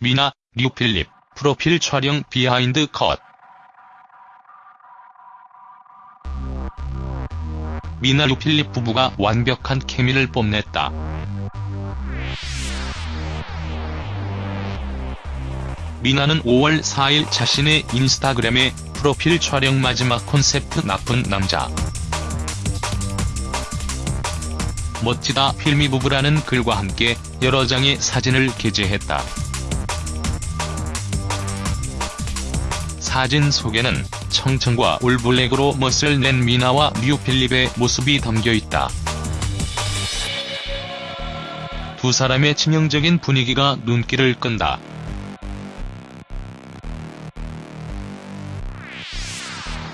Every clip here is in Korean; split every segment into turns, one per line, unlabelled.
미나, 류필립, 프로필 촬영 비하인드 컷. 미나 류필립 부부가 완벽한 케미를 뽐냈다. 미나는 5월 4일 자신의 인스타그램에 프로필 촬영 마지막 콘셉트 나쁜 남자. 멋지다 필미 부부라는 글과 함께 여러 장의 사진을 게재했다. 사진 속에는 청청과 올블랙으로 멋을 낸 미나와 류필립의 모습이 담겨있다. 두 사람의 치명적인 분위기가 눈길을 끈다.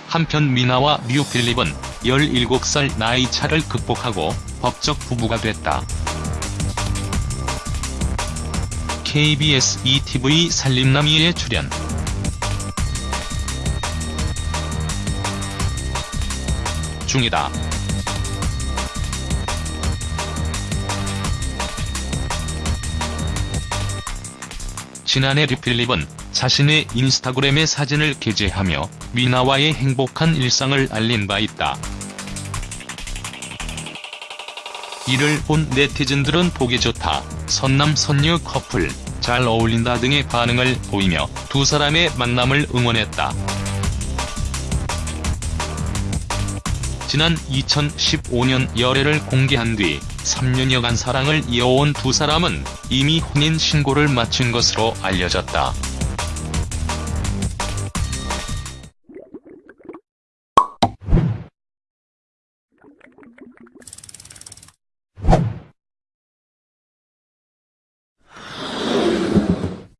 한편 미나와 류필립은 17살 나이 차를 극복하고 법적 부부가 됐다. KBS ETV 살림남이에 출연 중이다. 지난해 류필립은 자신의 인스타그램에 사진을 게재하며 미나와의 행복한 일상을 알린 바 있다. 이를 본 네티즌들은 보기 좋다, 선남 선녀 커플, 잘 어울린다 등의 반응을 보이며 두 사람의 만남을 응원했다. 지난 2015년 열애를 공개한 뒤 3년여간 사랑을 이어온 두 사람은 이미 혼인 신고를 마친 것으로 알려졌다.